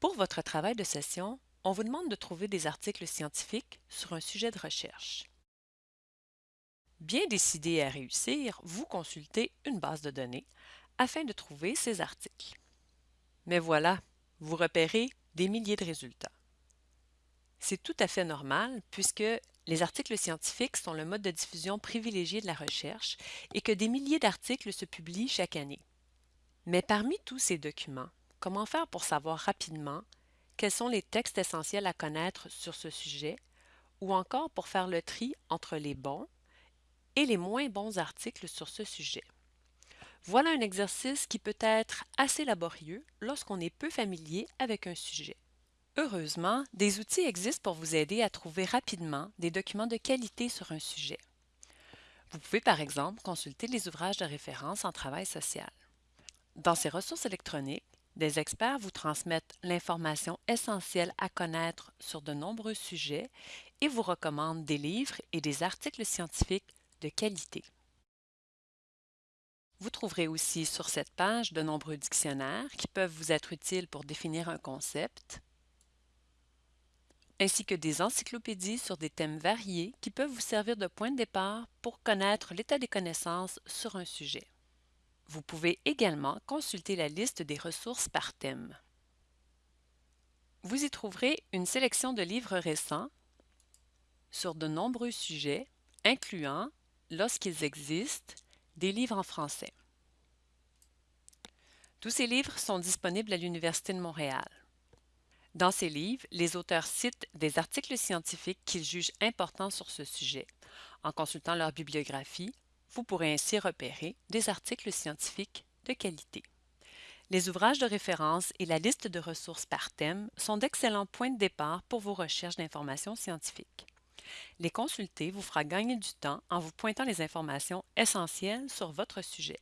Pour votre travail de session, on vous demande de trouver des articles scientifiques sur un sujet de recherche. Bien décidé à réussir, vous consultez une base de données afin de trouver ces articles. Mais voilà, vous repérez des milliers de résultats. C'est tout à fait normal puisque les articles scientifiques sont le mode de diffusion privilégié de la recherche et que des milliers d'articles se publient chaque année. Mais parmi tous ces documents, comment faire pour savoir rapidement quels sont les textes essentiels à connaître sur ce sujet ou encore pour faire le tri entre les bons et les moins bons articles sur ce sujet? Voilà un exercice qui peut être assez laborieux lorsqu'on est peu familier avec un sujet. Heureusement, des outils existent pour vous aider à trouver rapidement des documents de qualité sur un sujet. Vous pouvez par exemple consulter les ouvrages de référence en travail social. Dans ces ressources électroniques, des experts vous transmettent l'information essentielle à connaître sur de nombreux sujets et vous recommandent des livres et des articles scientifiques de qualité. Vous trouverez aussi sur cette page de nombreux dictionnaires qui peuvent vous être utiles pour définir un concept, ainsi que des encyclopédies sur des thèmes variés qui peuvent vous servir de point de départ pour connaître l'état des connaissances sur un sujet. Vous pouvez également consulter la liste des ressources par thème. Vous y trouverez une sélection de livres récents sur de nombreux sujets, incluant, lorsqu'ils existent, des livres en français. Tous ces livres sont disponibles à l'Université de Montréal. Dans ces livres, les auteurs citent des articles scientifiques qu'ils jugent importants sur ce sujet. En consultant leur bibliographie, vous pourrez ainsi repérer des articles scientifiques de qualité. Les ouvrages de référence et la liste de ressources par thème sont d'excellents points de départ pour vos recherches d'informations scientifiques. Les consulter vous fera gagner du temps en vous pointant les informations essentielles sur votre sujet.